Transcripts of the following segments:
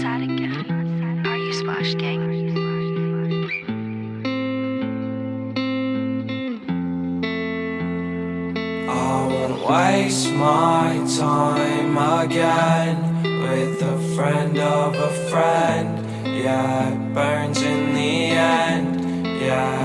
sad again. Are you Splash Gang? I won't waste my time again with a friend of a friend. Yeah, it burns in the end. Yeah,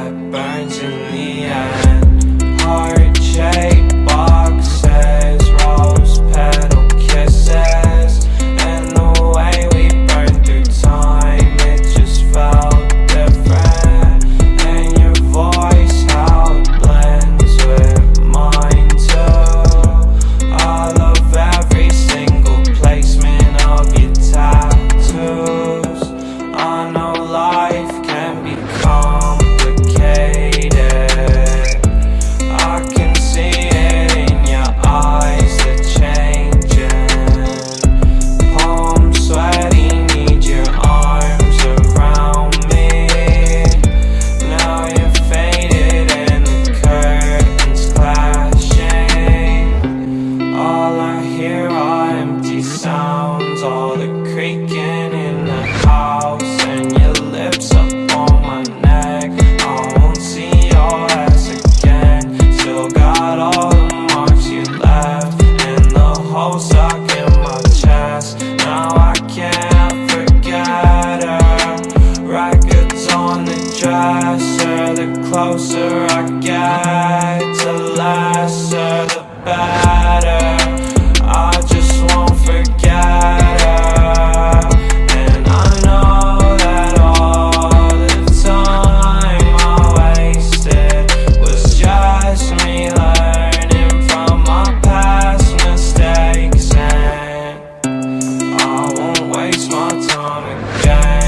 dresser The closer I get to last her The better. I just won't forget her. And I know that all the time I wasted Was just me learning from my past mistakes. And I won't waste my time again.